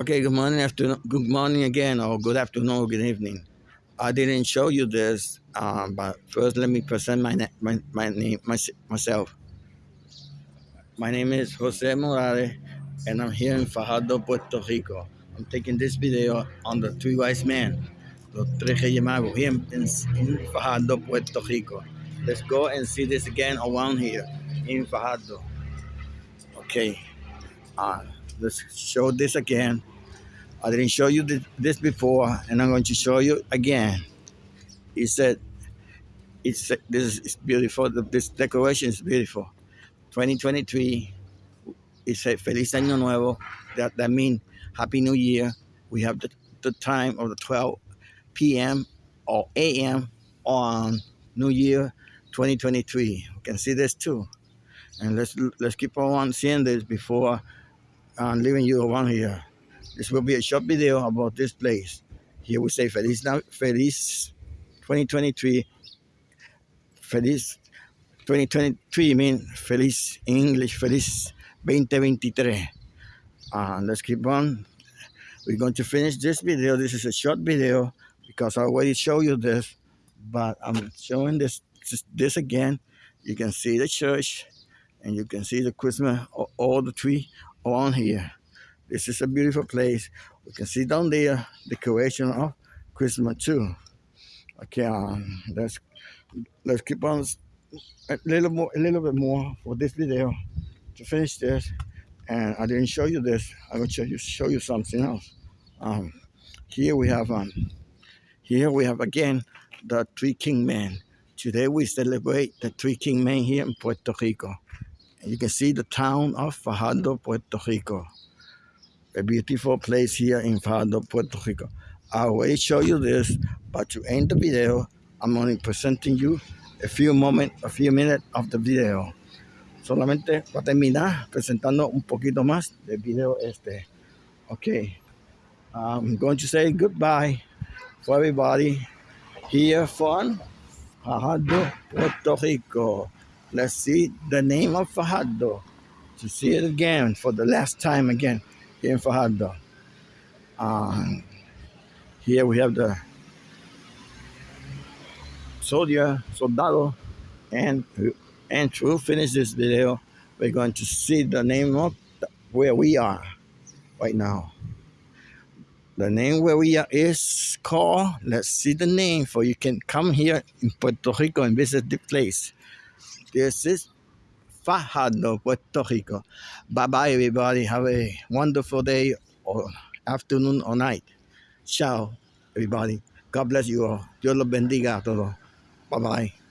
Okay, good morning, afternoon, good morning again, or good afternoon, or good evening. I didn't show you this, um, but first let me present my, my, my name, my, myself. My name is Jose Morales, and I'm here in Fajardo, Puerto Rico. I'm taking this video on the three wise men, the tres reyes magos, here in, in Fajardo, Puerto Rico. Let's go and see this again around here in Fajardo. Okay, uh, let's show this again I didn't show you this before, and I'm going to show you again. He said, it's, this is beautiful. This decoration is beautiful. 2023, it said Feliz Año Nuevo. That, that means Happy New Year. We have the, the time of the 12 p.m. or a.m. on New Year 2023. You can see this too. And let's let's keep on seeing this before uh, leaving you around here. This will be a short video about this place. Here we say Feliz, Feliz 2023. Feliz 2023 means Feliz in English, Feliz 2023. Uh, let's keep on. We're going to finish this video. This is a short video because I already showed you this, but I'm showing this this again. You can see the church and you can see the Christmas, all the tree around here. This is a beautiful place. We can see down there the creation of Christmas too. Okay, um, let's let's keep on a little more, a little bit more for this video to finish this. And I didn't show you this. I will show you show you something else. Um, here we have um, here we have again the Three King Men. Today we celebrate the Three King Men here in Puerto Rico. You can see the town of Fajardo, Puerto Rico a beautiful place here in Fajardo, Puerto Rico. I will show you this, but to end the video, I'm only presenting you a few moments, a few minutes of the video. Solamente para terminar presentando un poquito más del video este. Okay, I'm going to say goodbye for everybody here from Fajardo, Puerto Rico. Let's see the name of Fajardo to see it again for the last time again here in. Um, here we have the soldier, soldado, and and to finish this video, we're going to see the name of the, where we are right now. The name where we are is called, let's see the name for you can come here in Puerto Rico and visit the place. This is Fajardo, Puerto Rico. Bye bye, everybody. Have a wonderful day or afternoon or night. Ciao, everybody. God bless you all. Dios los bendiga a todos. Bye bye.